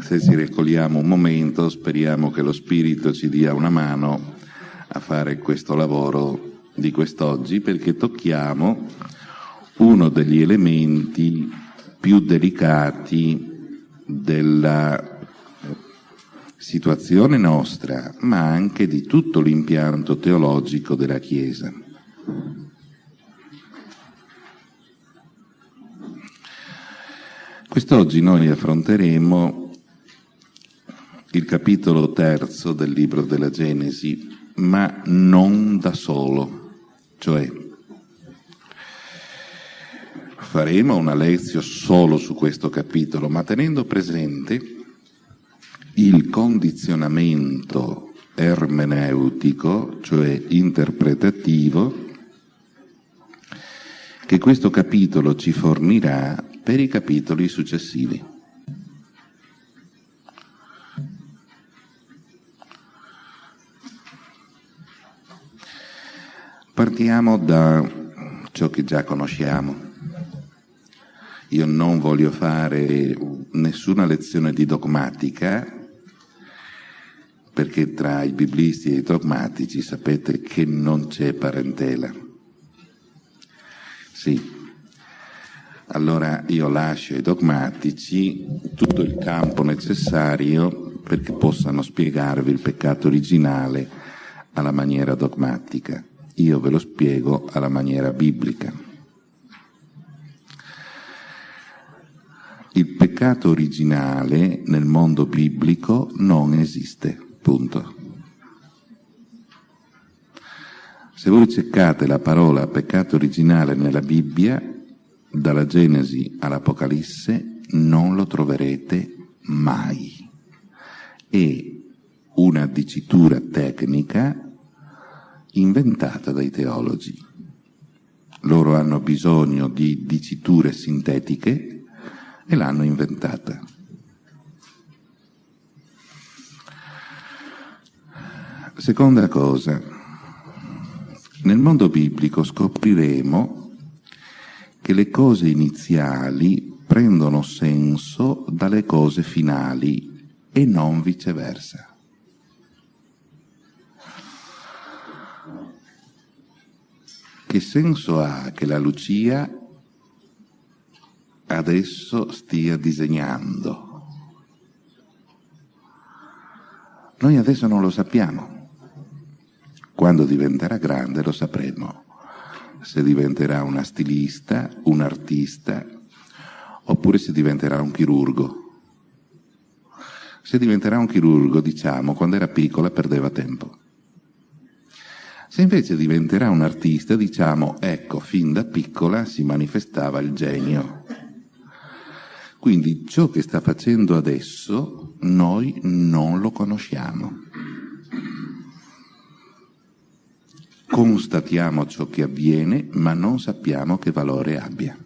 se ci raccogliamo un momento, speriamo che lo Spirito ci dia una mano a fare questo lavoro di quest'oggi, perché tocchiamo uno degli elementi più delicati della situazione nostra, ma anche di tutto l'impianto teologico della Chiesa. Quest'oggi noi affronteremo il capitolo terzo del libro della Genesi, ma non da solo, cioè faremo una lezione solo su questo capitolo, ma tenendo presente il condizionamento ermeneutico, cioè interpretativo, che questo capitolo ci fornirà per i capitoli successivi. Partiamo da ciò che già conosciamo. Io non voglio fare nessuna lezione di dogmatica, perché tra i biblisti e i dogmatici sapete che non c'è parentela. Sì, allora io lascio ai dogmatici tutto il campo necessario perché possano spiegarvi il peccato originale alla maniera dogmatica. Io ve lo spiego alla maniera biblica. Il peccato originale nel mondo biblico non esiste, punto. Se voi cercate la parola peccato originale nella Bibbia, dalla Genesi all'Apocalisse non lo troverete mai. È una dicitura tecnica inventata dai teologi. Loro hanno bisogno di diciture sintetiche e l'hanno inventata. Seconda cosa, nel mondo biblico scopriremo che le cose iniziali prendono senso dalle cose finali e non viceversa. Che senso ha che la Lucia adesso stia disegnando? Noi adesso non lo sappiamo. Quando diventerà grande lo sapremo se diventerà una stilista, un artista, oppure se diventerà un chirurgo. Se diventerà un chirurgo, diciamo, quando era piccola perdeva tempo. Se invece diventerà un artista, diciamo, ecco, fin da piccola si manifestava il genio. Quindi ciò che sta facendo adesso noi non lo conosciamo. constatiamo ciò che avviene, ma non sappiamo che valore abbia.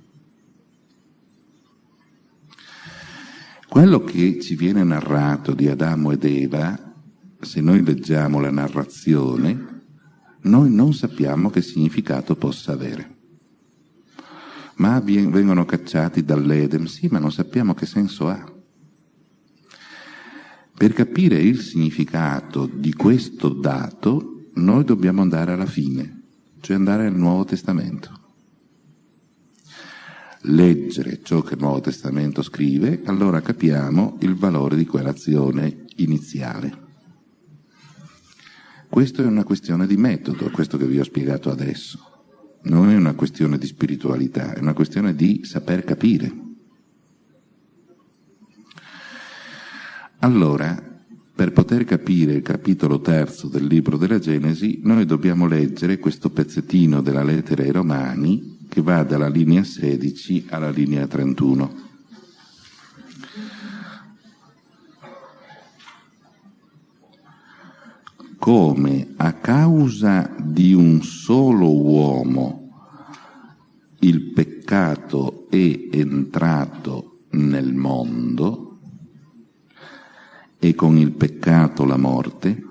Quello che ci viene narrato di Adamo ed Eva, se noi leggiamo la narrazione, noi non sappiamo che significato possa avere. Ma vengono cacciati dall'Eden, sì, ma non sappiamo che senso ha. Per capire il significato di questo dato noi dobbiamo andare alla fine, cioè andare al Nuovo Testamento. Leggere ciò che il Nuovo Testamento scrive, allora capiamo il valore di quell'azione iniziale. Questo è una questione di metodo, questo che vi ho spiegato adesso. Non è una questione di spiritualità, è una questione di saper capire. Allora, per poter capire il capitolo terzo del libro della Genesi, noi dobbiamo leggere questo pezzettino della lettera ai Romani che va dalla linea 16 alla linea 31. Come a causa di un solo uomo il peccato è entrato nel mondo, e con il peccato la morte,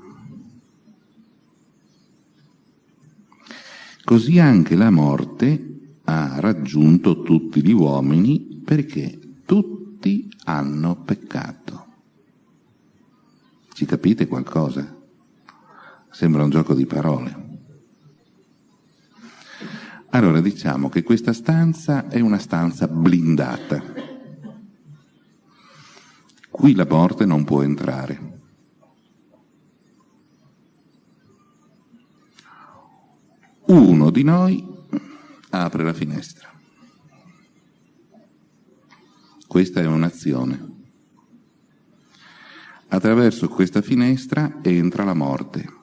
così anche la morte ha raggiunto tutti gli uomini perché tutti hanno peccato. Ci capite qualcosa? Sembra un gioco di parole. Allora diciamo che questa stanza è una stanza blindata. Qui la morte non può entrare. Uno di noi apre la finestra. Questa è un'azione. Attraverso questa finestra entra la morte.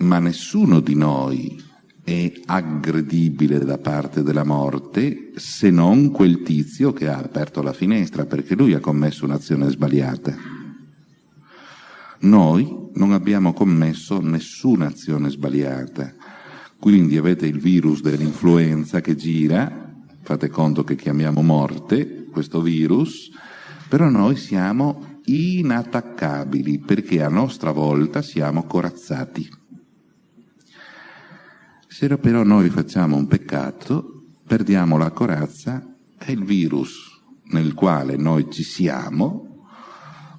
Ma nessuno di noi è aggredibile da parte della morte se non quel tizio che ha aperto la finestra perché lui ha commesso un'azione sbagliata. Noi non abbiamo commesso nessuna azione sbagliata, quindi avete il virus dell'influenza che gira, fate conto che chiamiamo morte questo virus, però noi siamo inattaccabili perché a nostra volta siamo corazzati. Se però noi facciamo un peccato, perdiamo la corazza e il virus nel quale noi ci siamo,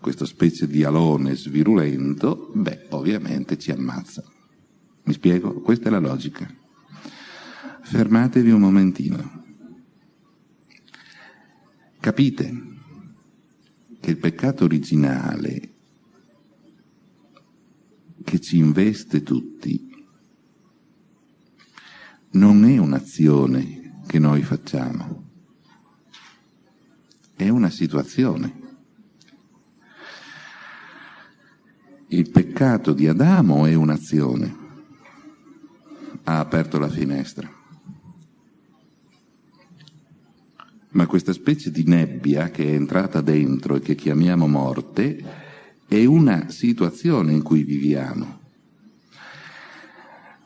questa specie di alone svirulento, beh, ovviamente ci ammazza. Mi spiego? Questa è la logica. Fermatevi un momentino. Capite che il peccato originale che ci investe tutti non è un'azione che noi facciamo, è una situazione. Il peccato di Adamo è un'azione, ha aperto la finestra. Ma questa specie di nebbia che è entrata dentro e che chiamiamo morte è una situazione in cui viviamo.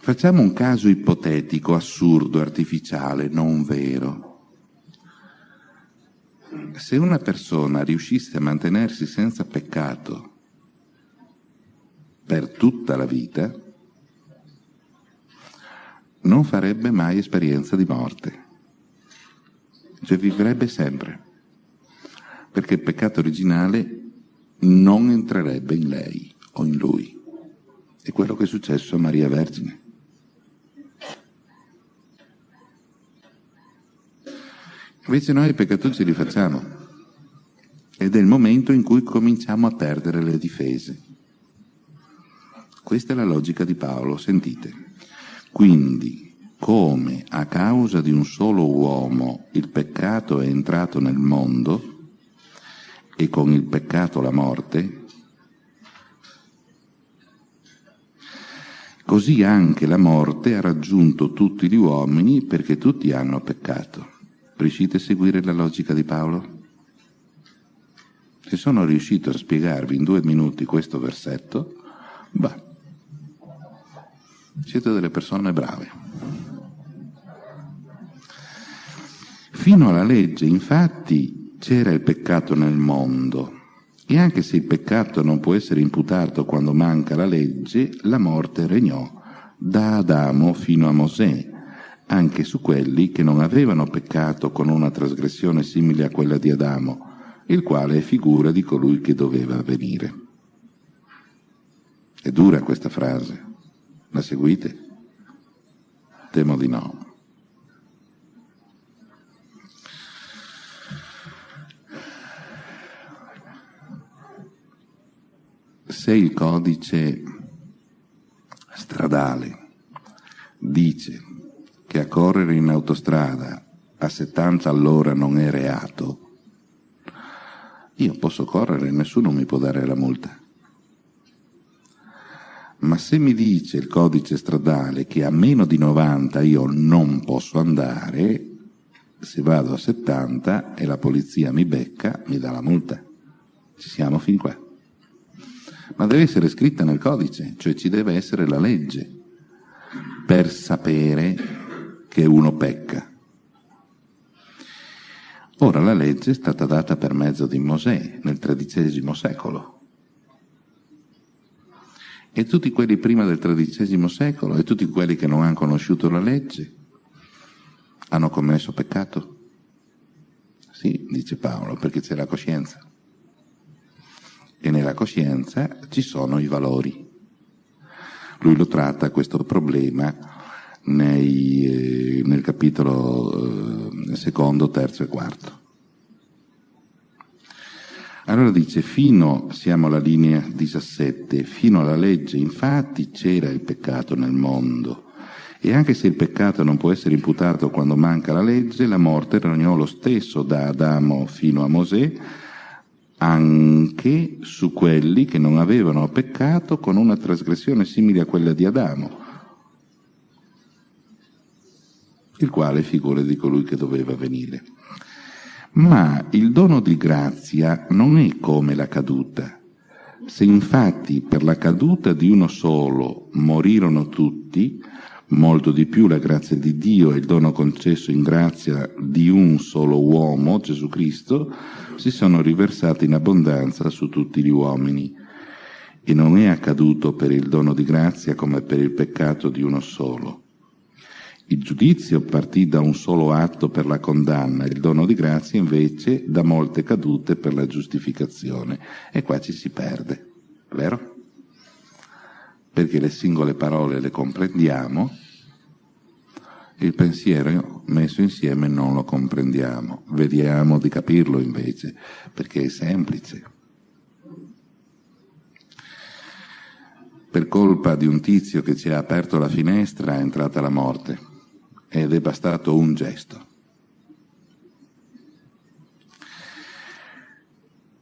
Facciamo un caso ipotetico, assurdo, artificiale, non vero. Se una persona riuscisse a mantenersi senza peccato per tutta la vita, non farebbe mai esperienza di morte, cioè vivrebbe sempre, perché il peccato originale non entrerebbe in lei o in lui. È quello che è successo a Maria Vergine. Invece noi i peccatucci li facciamo ed è il momento in cui cominciamo a perdere le difese. Questa è la logica di Paolo, sentite. Quindi, come a causa di un solo uomo il peccato è entrato nel mondo e con il peccato la morte, così anche la morte ha raggiunto tutti gli uomini perché tutti hanno peccato. Riuscite a seguire la logica di Paolo? Se sono riuscito a spiegarvi in due minuti questo versetto, bah, siete delle persone brave. Fino alla legge, infatti, c'era il peccato nel mondo e anche se il peccato non può essere imputato quando manca la legge, la morte regnò da Adamo fino a Mosè, anche su quelli che non avevano peccato con una trasgressione simile a quella di Adamo, il quale è figura di colui che doveva venire. È dura questa frase, la seguite? Temo di no. Se il codice stradale dice che a correre in autostrada a 70 all'ora non è reato, io posso correre e nessuno mi può dare la multa. Ma se mi dice il codice stradale che a meno di 90 io non posso andare, se vado a 70 e la polizia mi becca, mi dà la multa. Ci siamo fin qua. Ma deve essere scritta nel codice, cioè ci deve essere la legge per sapere che uno pecca. Ora la legge è stata data per mezzo di Mosè nel XIII secolo. E tutti quelli prima del XIII secolo e tutti quelli che non hanno conosciuto la legge hanno commesso peccato? Sì, dice Paolo, perché c'è la coscienza. e nella coscienza ci sono i valori. Lui lo tratta questo problema nei, eh, nel capitolo eh, secondo, terzo e quarto. Allora dice, fino, siamo alla linea 17, fino alla legge infatti c'era il peccato nel mondo. E anche se il peccato non può essere imputato quando manca la legge, la morte regnò lo stesso da Adamo fino a Mosè, anche su quelli che non avevano peccato con una trasgressione simile a quella di Adamo, il quale figura di colui che doveva venire. Ma il dono di grazia non è come la caduta. Se infatti per la caduta di uno solo morirono tutti, molto di più la grazia di Dio e il dono concesso in grazia di un solo uomo, Gesù Cristo, si sono riversati in abbondanza su tutti gli uomini. E non è accaduto per il dono di grazia come per il peccato di uno solo. Il giudizio partì da un solo atto per la condanna, il dono di grazia invece da molte cadute per la giustificazione. E qua ci si perde, vero? Perché le singole parole le comprendiamo, il pensiero messo insieme non lo comprendiamo. Vediamo di capirlo invece, perché è semplice. Per colpa di un tizio che ci ha aperto la finestra è entrata la morte ed è bastato un gesto.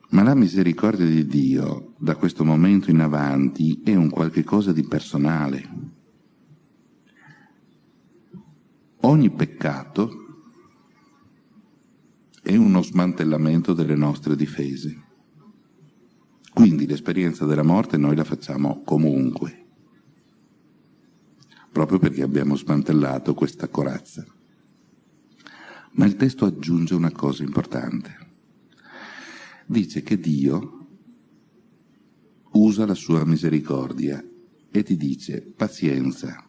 Ma la misericordia di Dio da questo momento in avanti è un qualche cosa di personale. Ogni peccato è uno smantellamento delle nostre difese. Quindi l'esperienza della morte noi la facciamo comunque proprio perché abbiamo smantellato questa corazza. Ma il testo aggiunge una cosa importante. Dice che Dio usa la sua misericordia e ti dice pazienza,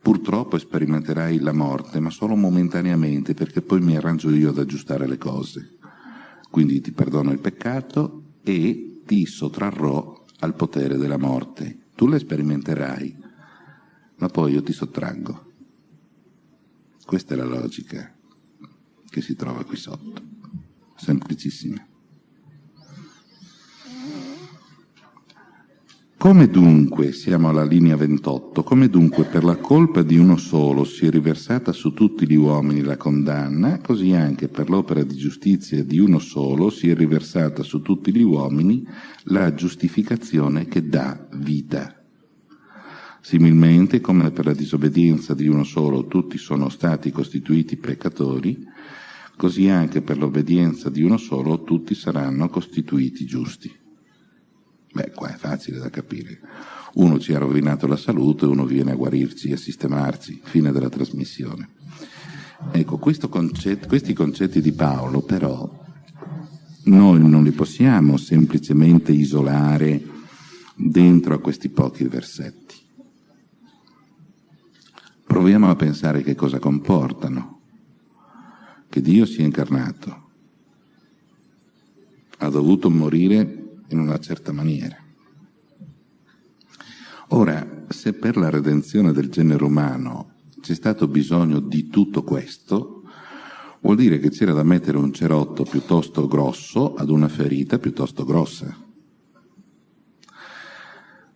purtroppo sperimenterai la morte, ma solo momentaneamente perché poi mi arrangio io ad aggiustare le cose. Quindi ti perdono il peccato e ti sottrarrò al potere della morte. Tu le sperimenterai, ma poi io ti sottraggo. Questa è la logica che si trova qui sotto, semplicissima. Come dunque, siamo alla linea 28, come dunque per la colpa di uno solo si è riversata su tutti gli uomini la condanna, così anche per l'opera di giustizia di uno solo si è riversata su tutti gli uomini la giustificazione che dà vita. Similmente, come per la disobbedienza di uno solo tutti sono stati costituiti peccatori, così anche per l'obbedienza di uno solo tutti saranno costituiti giusti. Beh, qua è facile da capire. Uno ci ha rovinato la salute, uno viene a guarirci e a sistemarci. Fine della trasmissione. Ecco, concetto, questi concetti di Paolo, però, noi non li possiamo semplicemente isolare dentro a questi pochi versetti. Proviamo a pensare che cosa comportano. Che Dio sia incarnato. Ha dovuto morire in una certa maniera. Ora, se per la redenzione del genere umano c'è stato bisogno di tutto questo, vuol dire che c'era da mettere un cerotto piuttosto grosso ad una ferita piuttosto grossa.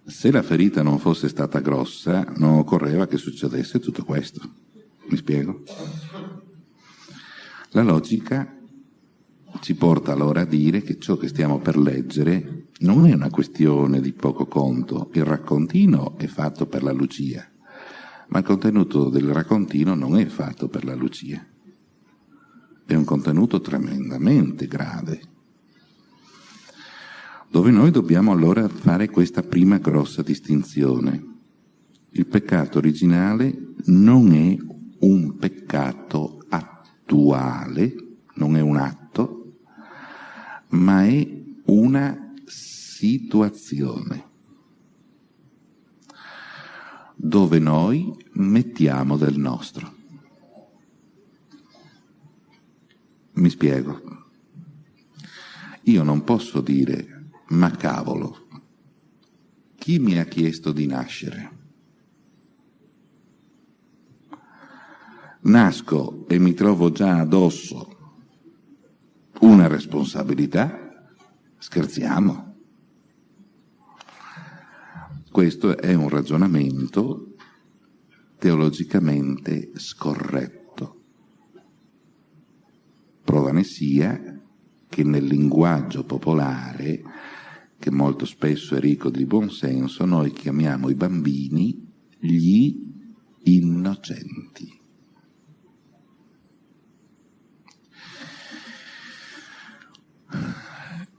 Se la ferita non fosse stata grossa, non occorreva che succedesse tutto questo. Mi spiego? La logica ci porta allora a dire che ciò che stiamo per leggere non è una questione di poco conto. Il raccontino è fatto per la Lucia, ma il contenuto del raccontino non è fatto per la Lucia. È un contenuto tremendamente grave dove noi dobbiamo allora fare questa prima grossa distinzione. Il peccato originale non è un peccato attuale, non è un atto, ma è una situazione dove noi mettiamo del nostro. Mi spiego. Io non posso dire ma cavolo, chi mi ha chiesto di nascere? Nasco e mi trovo già addosso una responsabilità? Scherziamo. Questo è un ragionamento teologicamente scorretto. Prova ne sia che nel linguaggio popolare, che molto spesso è ricco di buonsenso, noi chiamiamo i bambini gli innocenti.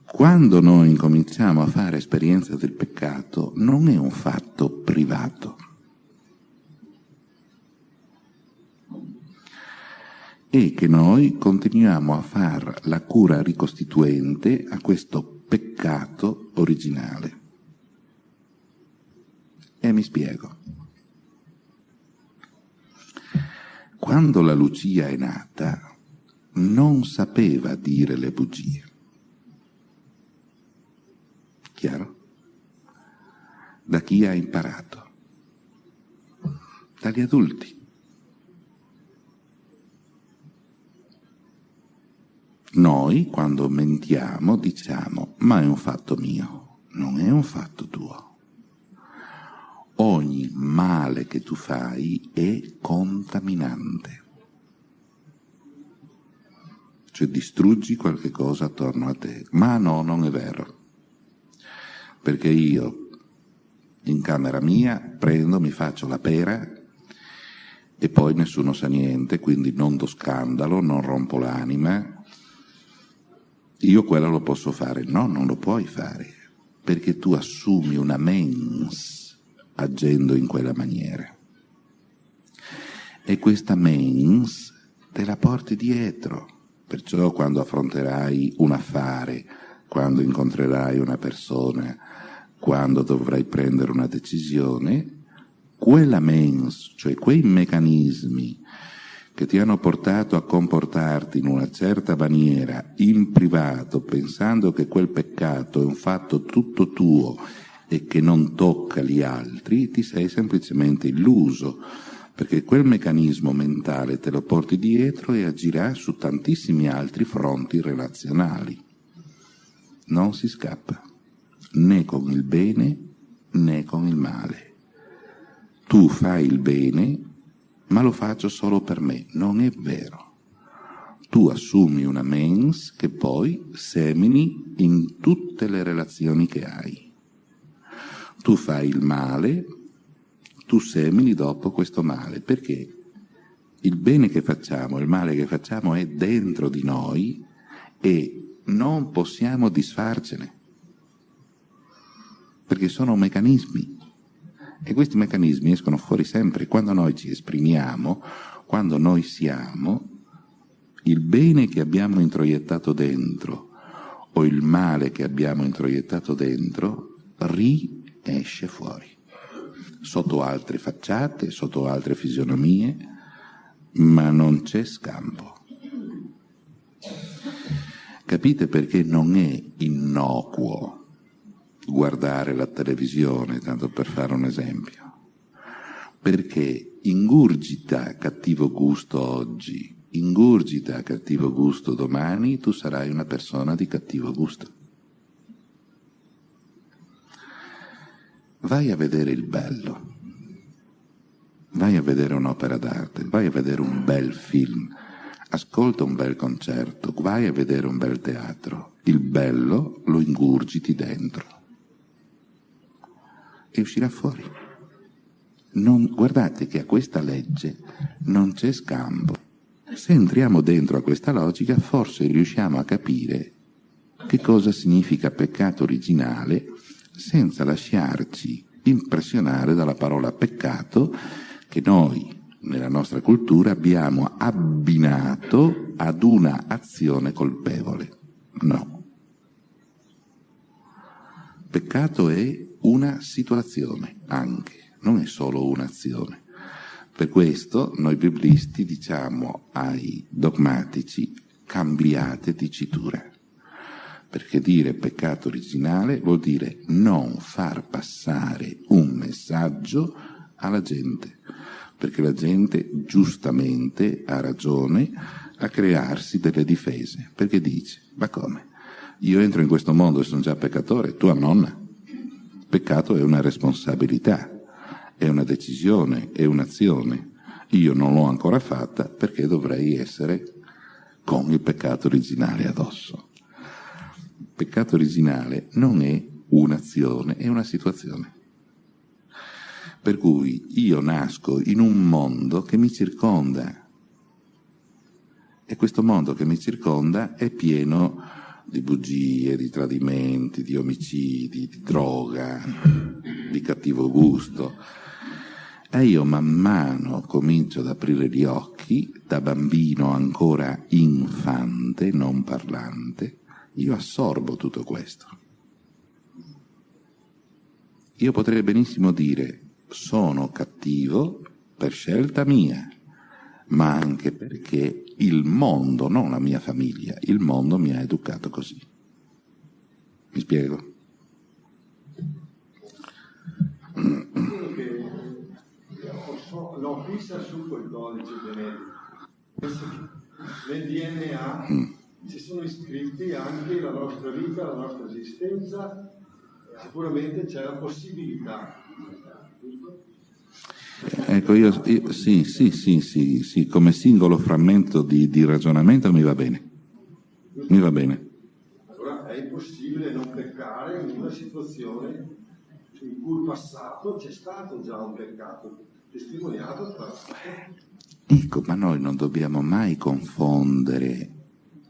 Quando noi incominciamo a fare esperienza del peccato non è un fatto privato. È che noi continuiamo a fare la cura ricostituente a questo peccato originale. E mi spiego. Quando la Lucia è nata non sapeva dire le bugie Chiaro? Da chi ha imparato? Dagli adulti. Noi, quando mentiamo, diciamo, ma è un fatto mio, non è un fatto tuo. Ogni male che tu fai è contaminante. Cioè distruggi qualche cosa attorno a te. Ma no, non è vero perché io in camera mia prendo, mi faccio la pera e poi nessuno sa niente, quindi non do scandalo, non rompo l'anima. Io quello lo posso fare. No, non lo puoi fare, perché tu assumi una mens agendo in quella maniera. E questa mens te la porti dietro. Perciò quando affronterai un affare, quando incontrerai una persona, quando dovrai prendere una decisione, quella mens, cioè quei meccanismi che ti hanno portato a comportarti in una certa maniera in privato, pensando che quel peccato è un fatto tutto tuo e che non tocca gli altri, ti sei semplicemente illuso, perché quel meccanismo mentale te lo porti dietro e agirà su tantissimi altri fronti relazionali. Non si scappa né con il bene né con il male. Tu fai il bene, ma lo faccio solo per me. Non è vero. Tu assumi una mens che poi semini in tutte le relazioni che hai. Tu fai il male, tu semini dopo questo male, perché il bene che facciamo, il male che facciamo è dentro di noi e non possiamo disfarcene perché sono meccanismi e questi meccanismi escono fuori sempre. Quando noi ci esprimiamo, quando noi siamo, il bene che abbiamo introiettato dentro o il male che abbiamo introiettato dentro riesce fuori, sotto altre facciate, sotto altre fisionomie, ma non c'è scampo. Capite perché non è innocuo guardare la televisione, tanto per fare un esempio, perché ingurgita cattivo gusto oggi, ingurgita cattivo gusto domani, tu sarai una persona di cattivo gusto. Vai a vedere il bello, vai a vedere un'opera d'arte, vai a vedere un bel film, ascolta un bel concerto, vai a vedere un bel teatro. Il bello lo ingurgiti dentro e uscirà fuori. Non, guardate che a questa legge non c'è scampo. Se entriamo dentro a questa logica, forse riusciamo a capire che cosa significa peccato originale senza lasciarci impressionare dalla parola peccato che noi nella nostra cultura abbiamo abbinato ad una azione colpevole. No. Peccato è una situazione anche, non è solo un'azione. Per questo noi biblisti diciamo ai dogmatici cambiate dicitura, perché dire peccato originale vuol dire non far passare un messaggio alla gente, perché la gente giustamente ha ragione a crearsi delle difese, perché dice, ma come? Io entro in questo mondo e sono già peccatore, tua nonna. Peccato è una responsabilità, è una decisione, è un'azione. Io non l'ho ancora fatta perché dovrei essere con il peccato originale addosso. Il peccato originale non è un'azione, è una situazione. Per cui io nasco in un mondo che mi circonda e questo mondo che mi circonda è pieno di bugie, di tradimenti, di omicidi, di droga, di cattivo gusto. E io man mano comincio ad aprire gli occhi, da bambino ancora infante, non parlante, io assorbo tutto questo. Io potrei benissimo dire sono cattivo per scelta mia, ma anche perché il mondo, non la mia famiglia, il mondo mi ha educato così. Mi spiego? l'ho vista su quel codice genetico. Nel DNA mm. ci sono iscritti anche la nostra vita, la nostra esistenza, sicuramente c'è la possibilità. Ecco, io, io, sì, sì, sì, sì, sì, come singolo frammento di, di ragionamento mi va bene. Mi va bene. Allora è impossibile non peccare in una situazione in cui il passato c'è stato già un peccato testimoniato tra Ecco, ma noi non dobbiamo mai confondere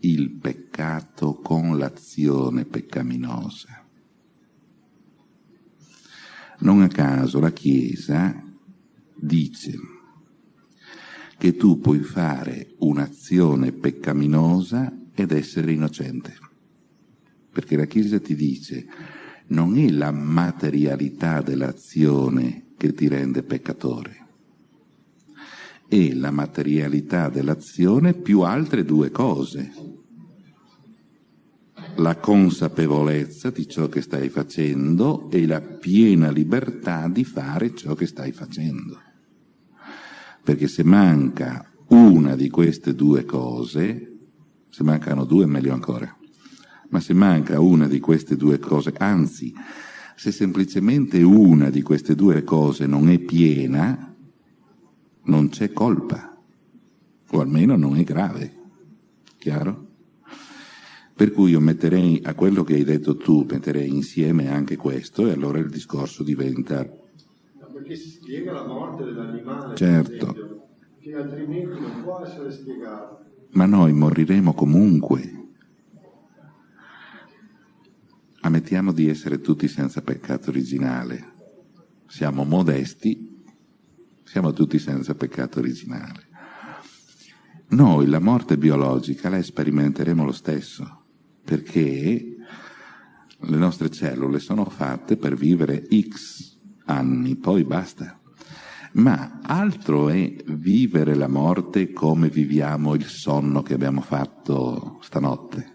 il peccato con l'azione peccaminosa. Non a caso la Chiesa dice che tu puoi fare un'azione peccaminosa ed essere innocente. Perché la Chiesa ti dice non è la materialità dell'azione che ti rende peccatore. È la materialità dell'azione più altre due cose. La consapevolezza di ciò che stai facendo e la piena libertà di fare ciò che stai facendo. Perché se manca una di queste due cose, se mancano due meglio ancora, ma se manca una di queste due cose, anzi, se semplicemente una di queste due cose non è piena, non c'è colpa, o almeno non è grave. Chiaro? Per cui io metterei a quello che hai detto tu, metterei insieme anche questo e allora il discorso diventa... Perché si spiega la morte dell'animale, certo. esempio, che altrimenti non può essere spiegato. Ma noi moriremo comunque ammettiamo di essere tutti senza peccato originale, siamo modesti, siamo tutti senza peccato originale. Noi la morte biologica la sperimenteremo lo stesso, perché le nostre cellule sono fatte per vivere X anni, poi basta. Ma altro è vivere la morte come viviamo il sonno che abbiamo fatto stanotte.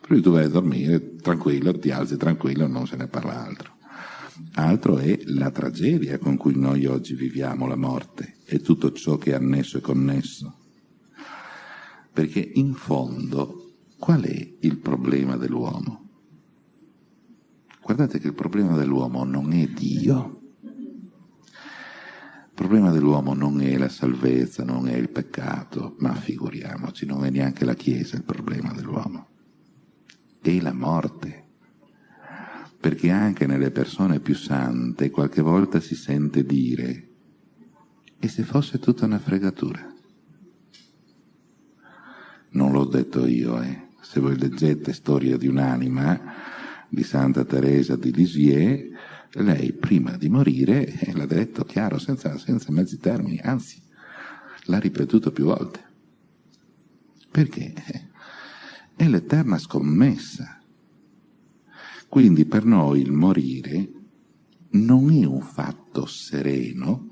Per cui tu vai a dormire tranquillo, ti alzi tranquillo, non se ne parla altro. Altro è la tragedia con cui noi oggi viviamo la morte e tutto ciò che è annesso e connesso. Perché in fondo qual è il problema dell'uomo? Guardate che il problema dell'uomo non è Dio. Problema dell'uomo non è la salvezza, non è il peccato, ma figuriamoci, non è neanche la Chiesa il problema dell'uomo e la morte. Perché anche nelle persone più sante qualche volta si sente dire e se fosse tutta una fregatura? Non l'ho detto io, eh. Se voi leggete Storia di un'anima di Santa Teresa di Lisieux, lei prima di morire eh, l'ha detto chiaro, senza, senza mezzi termini, anzi, l'ha ripetuto più volte. Perché? È l'eterna scommessa. Quindi per noi il morire non è un fatto sereno,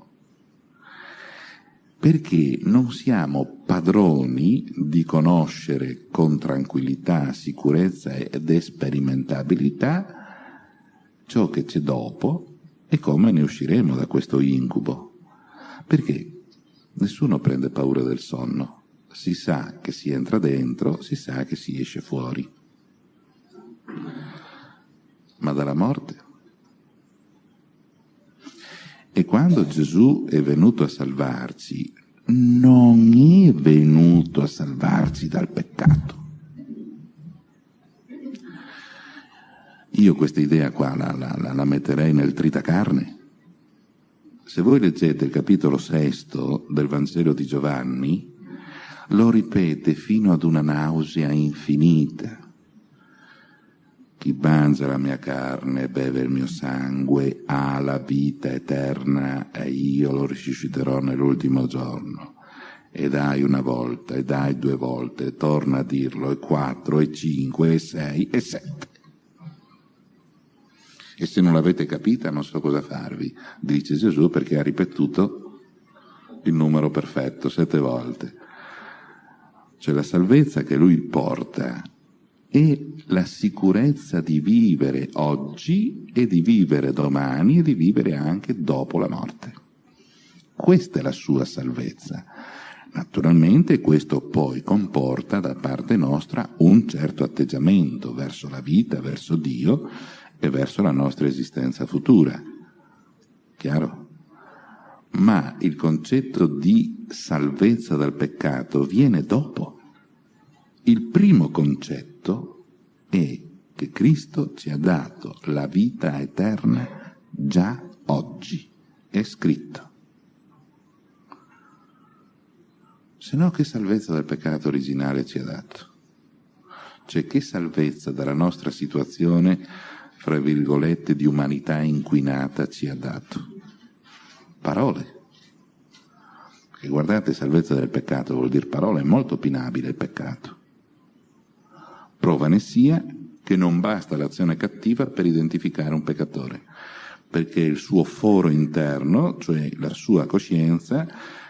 perché non siamo padroni di conoscere con tranquillità, sicurezza ed esperimentabilità ciò che c'è dopo e come ne usciremo da questo incubo. Perché nessuno prende paura del sonno, si sa che si entra dentro, si sa che si esce fuori. Ma dalla morte? E quando Gesù è venuto a salvarci, non è venuto a salvarci dal peccato. Io questa idea qua la, la, la metterei nel tritacarne. Se voi leggete il capitolo sesto del Vangelo di Giovanni, lo ripete fino ad una nausea infinita. Chi mangia la mia carne e beve il mio sangue ha la vita eterna e io lo risusciterò nell'ultimo giorno. E dai una volta, e dai due volte, e torna a dirlo, e quattro, e cinque, e sei, e sette. E se non l'avete capita non so cosa farvi, dice Gesù perché ha ripetuto il numero perfetto sette volte. Cioè la salvezza che lui porta e la sicurezza di vivere oggi e di vivere domani e di vivere anche dopo la morte. Questa è la sua salvezza. Naturalmente questo poi comporta da parte nostra un certo atteggiamento verso la vita, verso Dio e verso la nostra esistenza futura. Chiaro? Ma il concetto di salvezza dal peccato viene dopo. Il primo concetto è che Cristo ci ha dato la vita eterna già oggi. È scritto. Se no che salvezza dal peccato originale ci ha dato? Cioè che salvezza dalla nostra situazione, fra virgolette, di umanità inquinata ci ha dato? Parole. Perché guardate, salvezza del peccato vuol dire parole, è molto opinabile il peccato. Prova ne sia che non basta l'azione cattiva per identificare un peccatore, perché il suo foro interno, cioè la sua coscienza,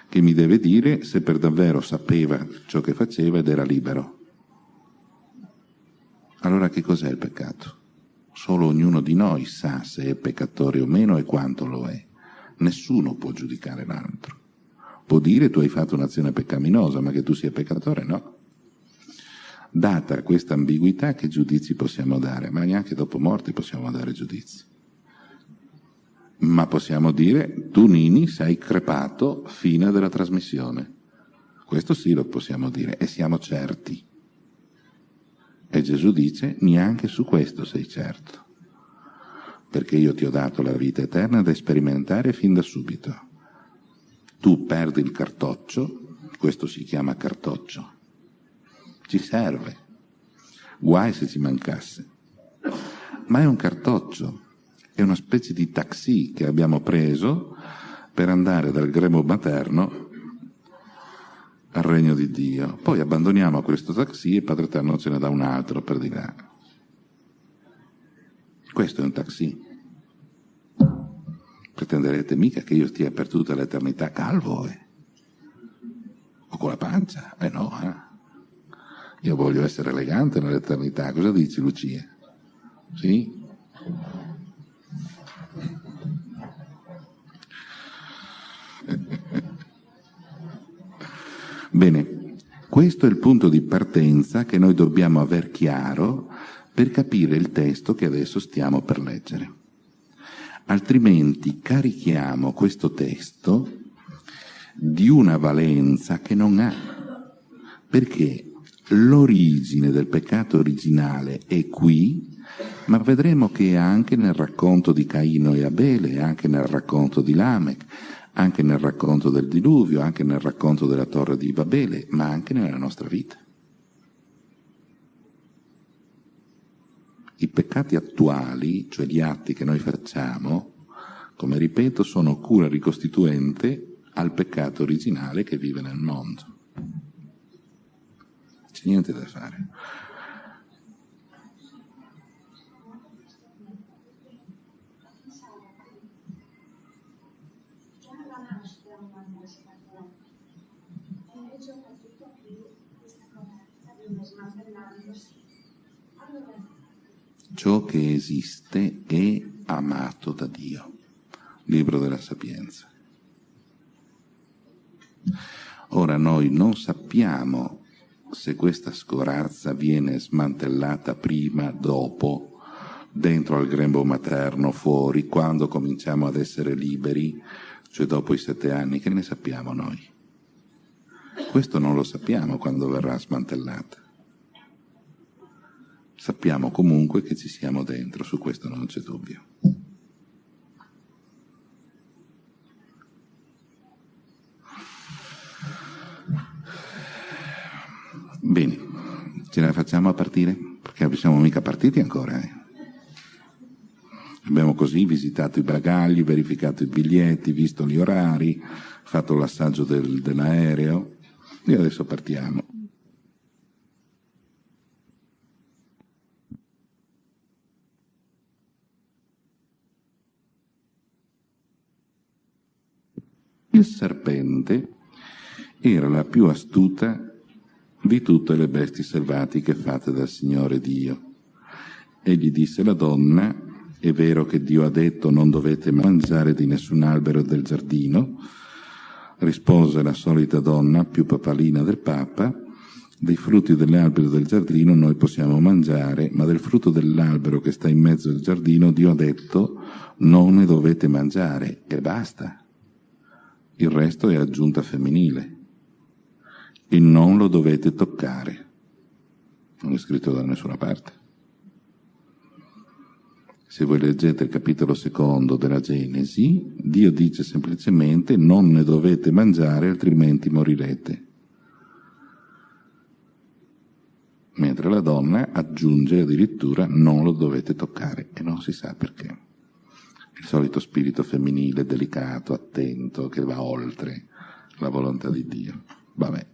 che mi deve dire se per davvero sapeva ciò che faceva ed era libero. Allora che cos'è il peccato? Solo ognuno di noi sa se è peccatore o meno e quanto lo è. Nessuno può giudicare l'altro. Può dire tu hai fatto un'azione peccaminosa, ma che tu sia peccatore no. Data questa ambiguità, che giudizi possiamo dare? Ma neanche dopo morte possiamo dare giudizi. Ma possiamo dire, tu Nini sei crepato fine della trasmissione. Questo sì lo possiamo dire e siamo certi. E Gesù dice, neanche su questo sei certo, perché io ti ho dato la vita eterna da sperimentare fin da subito. Tu perdi il cartoccio, questo si chiama cartoccio, ci serve. Guai se ci mancasse. Ma è un cartoccio, è una specie di taxi che abbiamo preso per andare dal gremo materno al regno di Dio. Poi abbandoniamo questo taxi e Padre Eterno ce ne dà un altro per di là. Questo è un taxi. Pretenderete mica che io stia per tutta l'eternità calvo, eh? O con la pancia? Eh no, eh? Io voglio essere elegante nell'eternità. Cosa dici, Lucia? Sì? Bene, questo è il punto di partenza che noi dobbiamo aver chiaro per capire il testo che adesso stiamo per leggere. Altrimenti carichiamo questo testo di una valenza che non ha, perché L'origine del peccato originale è qui, ma vedremo che anche nel racconto di Caino e Abele, anche nel racconto di Lamech, anche nel racconto del diluvio, anche nel racconto della torre di Babele, ma anche nella nostra vita. I peccati attuali, cioè gli atti che noi facciamo, come ripeto, sono cura ricostituente al peccato originale che vive nel mondo c'è niente da fare. Ciò che esiste è amato da Dio. Libro della Sapienza. Ora noi non sappiamo se questa scorazza viene smantellata prima, dopo, dentro al grembo materno, fuori, quando cominciamo ad essere liberi, cioè dopo i sette anni, che ne sappiamo noi? Questo non lo sappiamo quando verrà smantellata. Sappiamo comunque che ci siamo dentro, su questo non c'è dubbio. Bene, ce la facciamo a partire? Perché non siamo mica partiti ancora. Eh? Abbiamo così visitato i bagagli, verificato i biglietti, visto gli orari, fatto l'assaggio del, dell'aereo e adesso partiamo. Il serpente era la più astuta di tutte le bestie selvatiche fatte dal Signore Dio. Egli disse alla donna, è vero che Dio ha detto non dovete mangiare di nessun albero del giardino, rispose la solita donna, più papalina del Papa, dei frutti dell'albero del giardino noi possiamo mangiare, ma del frutto dell'albero che sta in mezzo al giardino Dio ha detto non ne dovete mangiare e basta. Il resto è aggiunta femminile e non lo dovete toccare. Non è scritto da nessuna parte. Se voi leggete il capitolo secondo della Genesi, Dio dice semplicemente non ne dovete mangiare altrimenti morirete. Mentre la donna aggiunge addirittura non lo dovete toccare e non si sa perché. Il solito spirito femminile delicato, attento, che va oltre la volontà di Dio. Vabbè.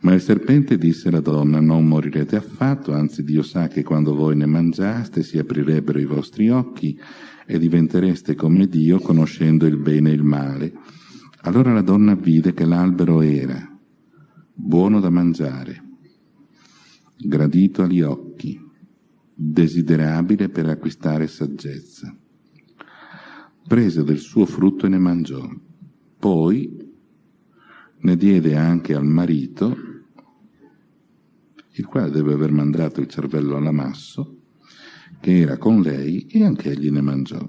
Ma il serpente disse alla donna, non morirete affatto, anzi Dio sa che quando voi ne mangiaste si aprirebbero i vostri occhi e diventereste come Dio conoscendo il bene e il male. Allora la donna vide che l'albero era buono da mangiare, gradito agli occhi, desiderabile per acquistare saggezza. Prese del suo frutto e ne mangiò. Poi ne diede anche al marito, il quale deve aver mandato il cervello all'amasso, che era con lei, e anche egli ne mangiò.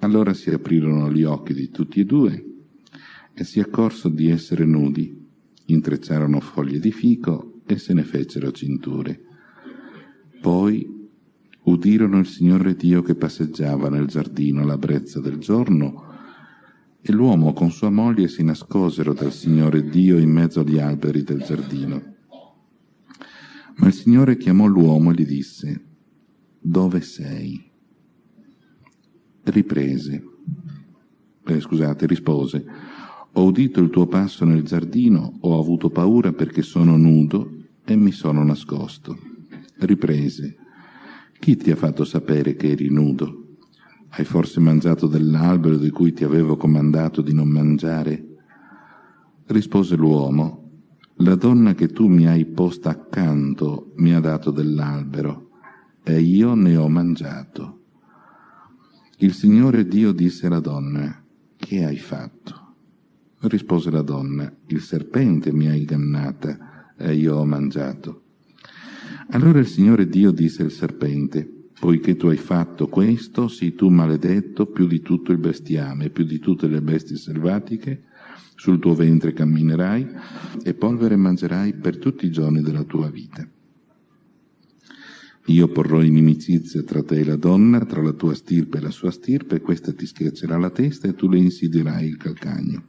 Allora si aprirono gli occhi di tutti e due e si accorsero di essere nudi, intrecciarono foglie di fico e se ne fecero cinture. Poi udirono il Signore Dio che passeggiava nel giardino alla brezza del giorno e l'uomo con sua moglie si nascosero dal Signore Dio in mezzo agli alberi del giardino. Ma il Signore chiamò l'uomo e gli disse, Dove sei? Riprese, eh, scusate, rispose, Ho udito il tuo passo nel giardino, ho avuto paura perché sono nudo e mi sono nascosto. Riprese, Chi ti ha fatto sapere che eri nudo? Hai forse mangiato dell'albero di cui ti avevo comandato di non mangiare? Rispose l'uomo, la donna che tu mi hai posta accanto mi ha dato dell'albero e io ne ho mangiato. Il Signore Dio disse alla donna, che hai fatto? Rispose la donna, il serpente mi ha ingannata e io ho mangiato. Allora il Signore Dio disse al serpente, Poiché tu hai fatto questo, sii tu maledetto più di tutto il bestiame, più di tutte le bestie selvatiche, sul tuo ventre camminerai e polvere mangerai per tutti i giorni della tua vita. Io porrò inimicizia tra te e la donna, tra la tua stirpe e la sua stirpe, questa ti schiaccerà la testa e tu le insidierai il calcagno.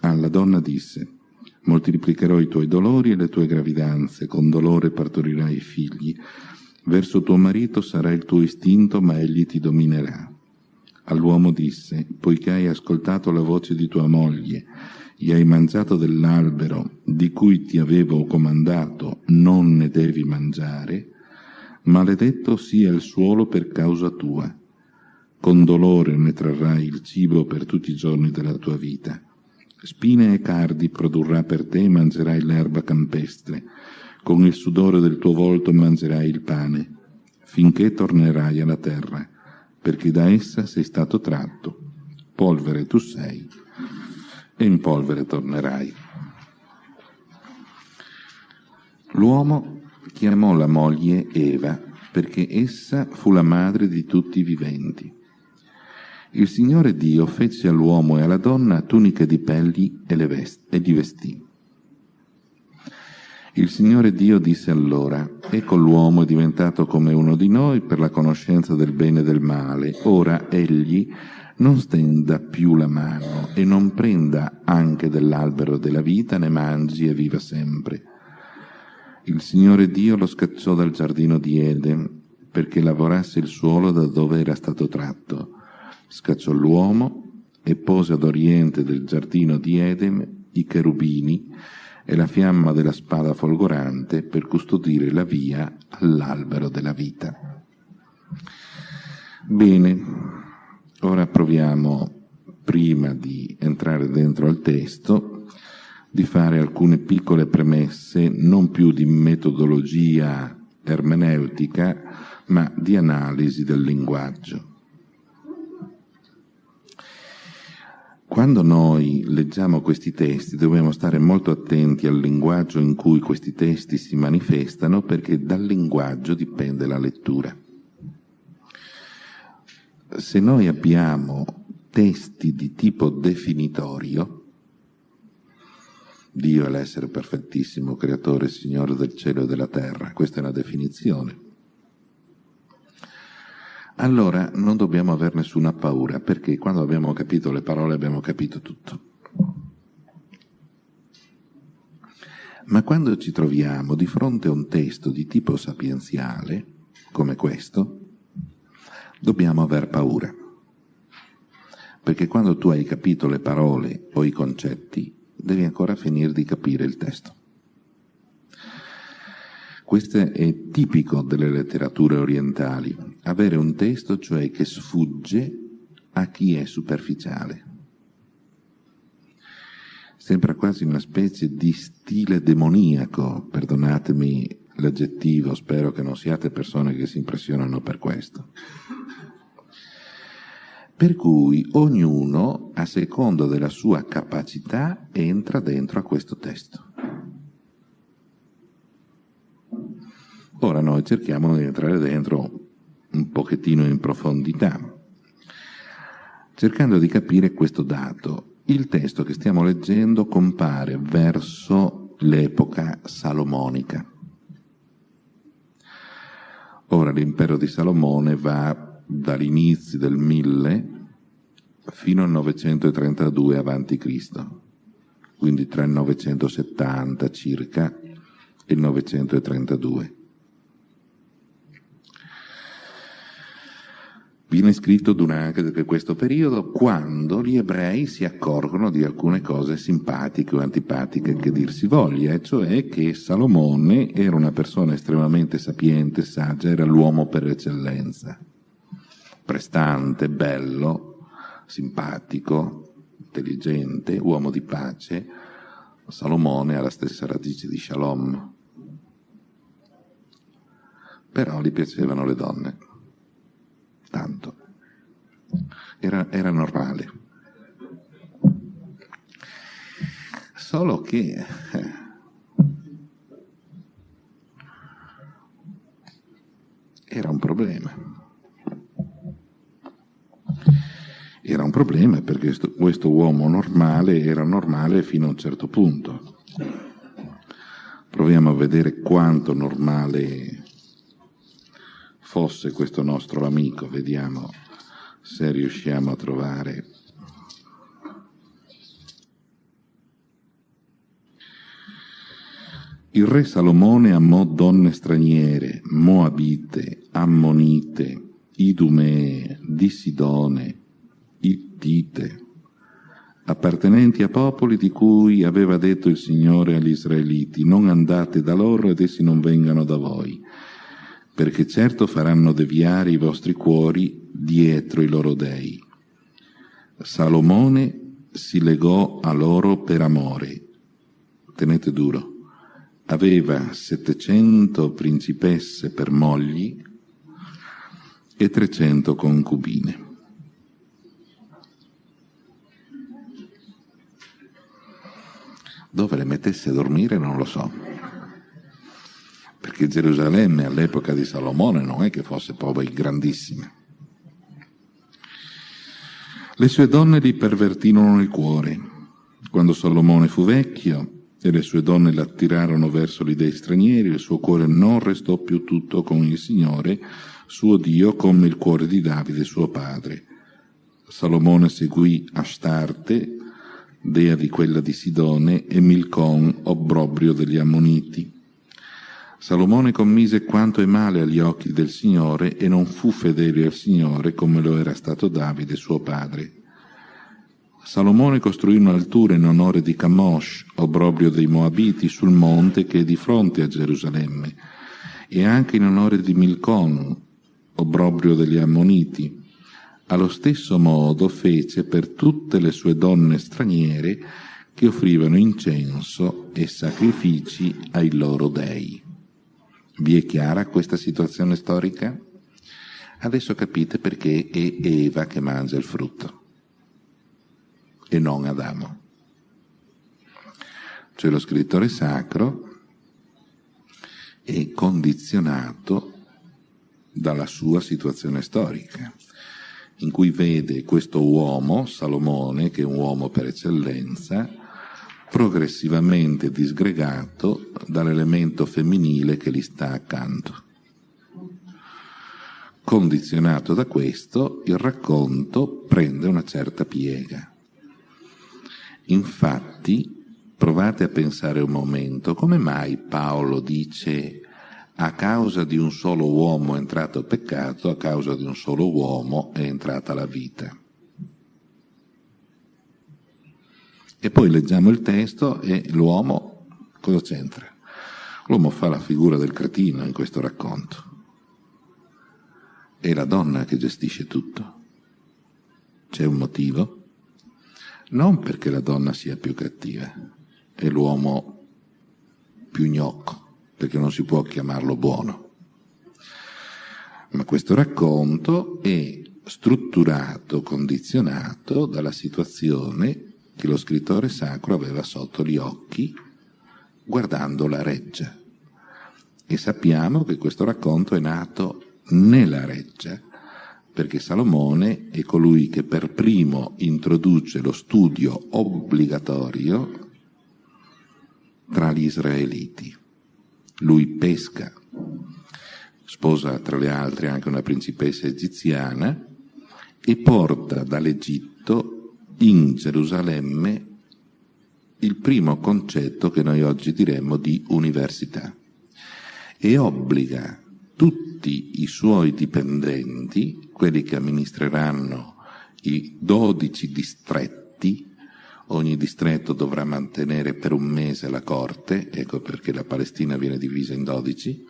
Alla donna disse, moltiplicherò i tuoi dolori e le tue gravidanze, con dolore partorirai figli, Verso tuo marito sarà il tuo istinto, ma egli ti dominerà. All'uomo disse, poiché hai ascoltato la voce di tua moglie e hai mangiato dell'albero di cui ti avevo comandato, non ne devi mangiare, maledetto sia il suolo per causa tua. Con dolore ne trarrai il cibo per tutti i giorni della tua vita. Spine e cardi produrrà per te e mangerai l'erba campestre con il sudore del tuo volto mangerai il pane, finché tornerai alla terra, perché da essa sei stato tratto. Polvere tu sei, e in polvere tornerai. L'uomo chiamò la moglie Eva, perché essa fu la madre di tutti i viventi. Il Signore Dio fece all'uomo e alla donna tuniche di pelli e, vest- e li vestì. Il Signore Dio disse allora, ecco l'uomo è diventato come uno di noi per la conoscenza del bene e del male, ora egli non stenda più la mano e non prenda anche dell'albero della vita, ne mangi e viva sempre. Il Signore Dio lo scacciò dal giardino di Eden perché lavorasse il suolo da dove era stato tratto. Scacciò l'uomo e pose ad oriente del giardino di Eden i cherubini e la fiamma della spada folgorante per custodire la via all'albero della vita. Bene, ora proviamo, prima di entrare dentro al testo, di fare alcune piccole premesse, non più di metodologia ermeneutica, ma di analisi del linguaggio. Quando noi leggiamo questi testi dobbiamo stare molto attenti al linguaggio in cui questi testi si manifestano perché dal linguaggio dipende la lettura. Se noi abbiamo testi di tipo definitorio, Dio è l'essere perfettissimo, creatore, Signore del cielo e della terra, questa è una definizione allora non dobbiamo avere nessuna paura, perché quando abbiamo capito le parole abbiamo capito tutto. Ma quando ci troviamo di fronte a un testo di tipo sapienziale, come questo, dobbiamo aver paura. Perché quando tu hai capito le parole o i concetti, devi ancora finire di capire il testo. Questo è tipico delle letterature orientali, avere un testo cioè che sfugge a chi è superficiale. Sembra quasi una specie di stile demoniaco, perdonatemi l'aggettivo, spero che non siate persone che si impressionano per questo. Per cui ognuno, a secondo della sua capacità, entra dentro a questo testo. Ora noi cerchiamo di entrare dentro un pochettino in profondità, cercando di capire questo dato. Il testo che stiamo leggendo compare verso l'epoca salomonica. Ora l'impero di Salomone va dall'inizio del 1000 fino al 932 a.C., quindi tra il 970 circa e il 932. Viene scritto durante questo periodo quando gli ebrei si accorgono di alcune cose simpatiche o antipatiche che dir si voglia, e cioè che Salomone era una persona estremamente sapiente, saggia, era l'uomo per eccellenza, prestante, bello, simpatico, intelligente, uomo di pace. Salomone ha la stessa radice di Shalom, però gli piacevano le donne tanto. Era, era normale. Solo che eh, era un problema. Era un problema perché questo uomo normale era normale fino a un certo punto. Proviamo a vedere quanto normale fosse questo nostro amico, vediamo se riusciamo a trovare. Il re Salomone amò donne straniere, moabite, ammonite, idumee, di Sidone, ittite, appartenenti a popoli di cui aveva detto il Signore agli Israeliti, non andate da loro ed essi non vengano da voi perché certo faranno deviare i vostri cuori dietro i loro dei. Salomone si legò a loro per amore, tenete duro, aveva 700 principesse per mogli e 300 concubine. Dove le mettesse a dormire non lo so, perché Gerusalemme all'epoca di Salomone non è che fosse poi grandissima. Le sue donne gli pervertirono il cuore. Quando Salomone fu vecchio e le sue donne l'attirarono verso gli dei stranieri, il suo cuore non restò più tutto con il Signore, suo Dio, come il cuore di Davide, suo padre. Salomone seguì Astarte, dea di quella di Sidone, e Milcon, obbrobrio degli Ammoniti. Salomone commise quanto è male agli occhi del Signore e non fu fedele al Signore come lo era stato Davide, suo padre. Salomone costruì un'altura in onore di Camosh, obbrobrio dei Moabiti, sul monte che è di fronte a Gerusalemme, e anche in onore di Milcon, obbrobrio degli Ammoniti. Allo stesso modo fece per tutte le sue donne straniere che offrivano incenso e sacrifici ai loro dei. Vi è chiara questa situazione storica? Adesso capite perché è Eva che mangia il frutto e non Adamo. Cioè lo scrittore sacro è condizionato dalla sua situazione storica, in cui vede questo uomo, Salomone, che è un uomo per eccellenza, progressivamente disgregato dall'elemento femminile che gli sta accanto. Condizionato da questo, il racconto prende una certa piega. Infatti, provate a pensare un momento, come mai Paolo dice a causa di un solo uomo è entrato peccato, a causa di un solo uomo è entrata la vita. E poi leggiamo il testo e l'uomo cosa c'entra? L'uomo fa la figura del cretino in questo racconto. È la donna che gestisce tutto. C'è un motivo? Non perché la donna sia più cattiva e l'uomo più gnocco perché non si può chiamarlo buono. Ma questo racconto è strutturato, condizionato dalla situazione che lo scrittore sacro aveva sotto gli occhi guardando la reggia. E sappiamo che questo racconto è nato nella reggia, perché Salomone è colui che per primo introduce lo studio obbligatorio tra gli israeliti lui pesca, sposa tra le altre anche una principessa egiziana e porta dall'Egitto in Gerusalemme il primo concetto che noi oggi diremmo di università. E obbliga tutti i suoi dipendenti, quelli che amministreranno i dodici distretti, ogni distretto dovrà mantenere per un mese la corte, ecco perché la Palestina viene divisa in dodici,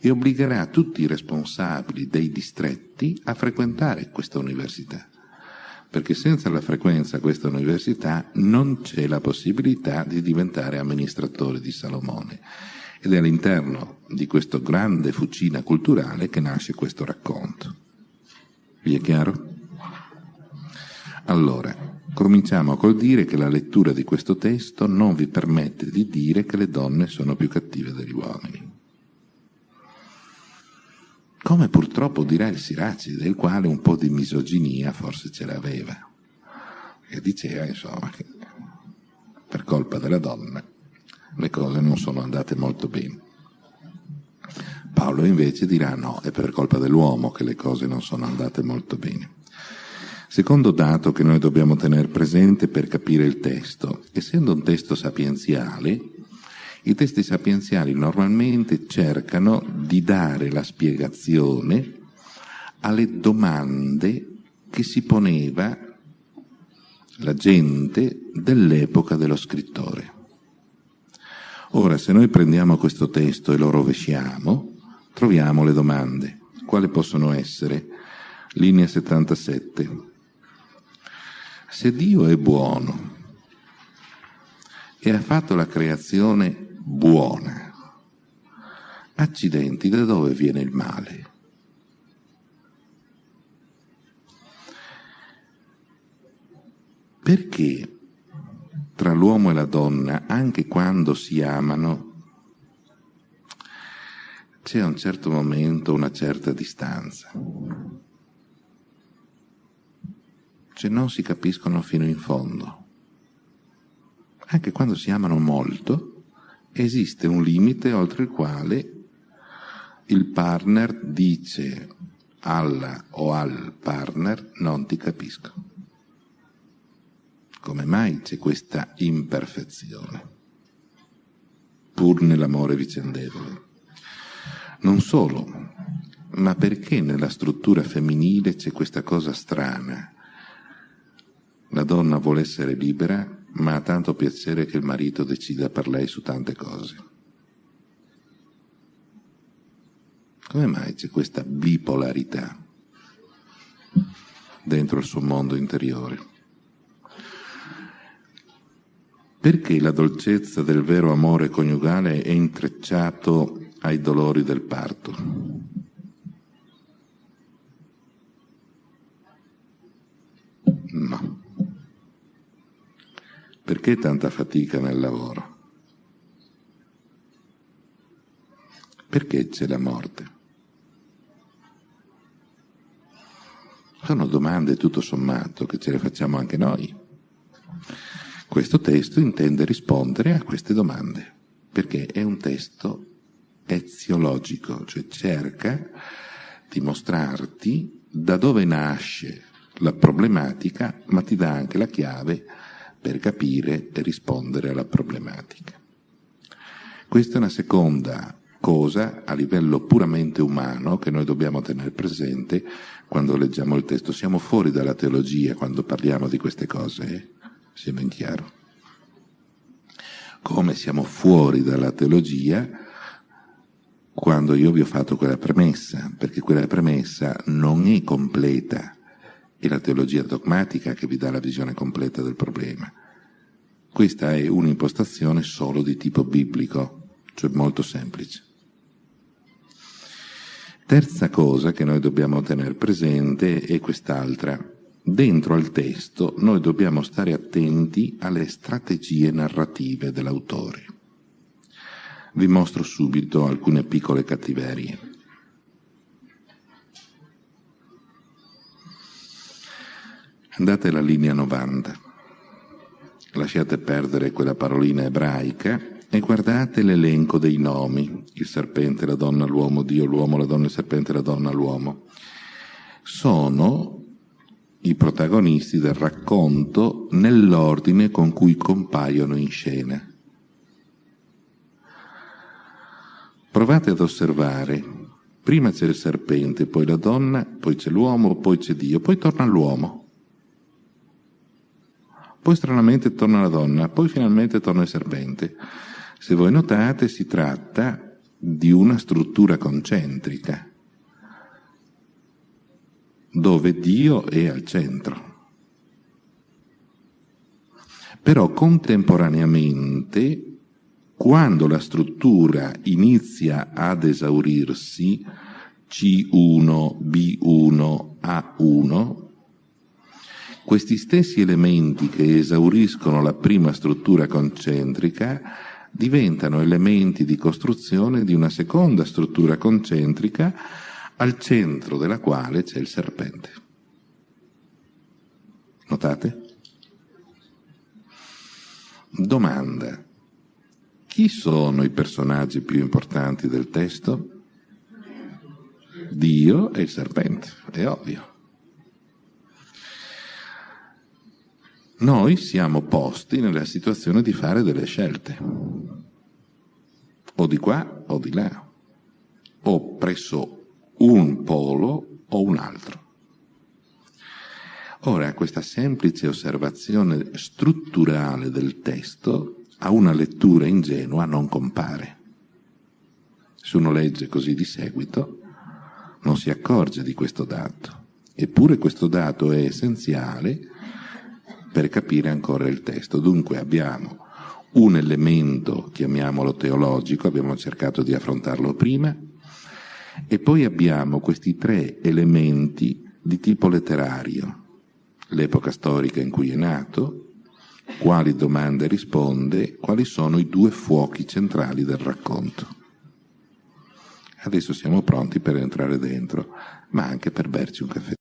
e obbligherà tutti i responsabili dei distretti a frequentare questa università, perché senza la frequenza a questa università non c'è la possibilità di diventare amministratore di Salomone. Ed è all'interno di questa grande fucina culturale che nasce questo racconto. Vi è chiaro? Allora, Cominciamo col dire che la lettura di questo testo non vi permette di dire che le donne sono più cattive degli uomini. Come purtroppo dirà il Siraci, del quale un po' di misoginia forse ce l'aveva, che diceva insomma che per colpa della donna le cose non sono andate molto bene. Paolo invece dirà no, è per colpa dell'uomo che le cose non sono andate molto bene. Secondo dato che noi dobbiamo tenere presente per capire il testo, essendo un testo sapienziale, i testi sapienziali normalmente cercano di dare la spiegazione alle domande che si poneva la gente dell'epoca dello scrittore. Ora, se noi prendiamo questo testo e lo rovesciamo, troviamo le domande. Quali possono essere? Linea 77. Se Dio è buono e ha fatto la creazione buona. Accidenti, da dove viene il male? Perché tra l'uomo e la donna, anche quando si amano, c'è a un certo momento una certa distanza. Cioè non si capiscono fino in fondo. Anche quando si amano molto, esiste un limite oltre il quale il partner dice alla o al partner non ti capisco. Come mai c'è questa imperfezione? Pur nell'amore vicendevole. Non solo, ma perché nella struttura femminile c'è questa cosa strana? La donna vuole essere libera, ma ha tanto piacere che il marito decida per lei su tante cose. Come mai c'è questa bipolarità dentro il suo mondo interiore? Perché la dolcezza del vero amore coniugale è intrecciato ai dolori del parto? No. Perché tanta fatica nel lavoro? Perché c'è la morte? Sono domande tutto sommato che ce le facciamo anche noi. Questo testo intende rispondere a queste domande, perché è un testo eziologico, cioè cerca di mostrarti da dove nasce la problematica, ma ti dà anche la chiave per capire e rispondere alla problematica. Questa è una seconda cosa a livello puramente umano che noi dobbiamo tenere presente quando leggiamo il testo. Siamo fuori dalla teologia quando parliamo di queste cose. Eh? sia ben chiaro. Come siamo fuori dalla teologia quando io vi ho fatto quella premessa, perché quella premessa non è completa, è la teologia dogmatica che vi dà la visione completa del problema. Questa è un'impostazione solo di tipo biblico, cioè molto semplice. Terza cosa che noi dobbiamo tenere presente è quest'altra dentro al testo noi dobbiamo stare attenti alle strategie narrative dell'autore. Vi mostro subito alcune piccole cattiverie. Andate alla linea 90, lasciate perdere quella parolina ebraica e guardate l'elenco dei nomi, il serpente, la donna, l'uomo, Dio, l'uomo, la donna, il serpente, la donna, l'uomo. Sono i protagonisti del racconto nell'ordine con cui compaiono in scena. Provate ad osservare, prima c'è il serpente, poi la donna, poi c'è l'uomo, poi c'è Dio, poi torna l'uomo. Poi stranamente torna la donna, poi finalmente torna il serpente. Se voi notate si tratta di una struttura concentrica dove Dio è al centro. Però contemporaneamente, quando la struttura inizia ad esaurirsi, C1, B1, A1, questi stessi elementi che esauriscono la prima struttura concentrica diventano elementi di costruzione di una seconda struttura concentrica al centro della quale c'è il serpente. Notate? Domanda. Chi sono i personaggi più importanti del testo? Dio e il serpente, è ovvio. Noi siamo posti nella situazione di fare delle scelte, o di qua o di là, o presso un polo o un altro. Ora, questa semplice osservazione strutturale del testo a una lettura ingenua non compare. Se uno legge così di seguito, non si accorge di questo dato. Eppure questo dato è essenziale per capire ancora il testo. Dunque abbiamo un elemento, chiamiamolo teologico, abbiamo cercato di affrontarlo prima, e poi abbiamo questi tre elementi di tipo letterario, l'epoca storica in cui è nato, quali domande risponde, quali sono i due fuochi centrali del racconto. Adesso siamo pronti per entrare dentro, ma anche per berci un caffè.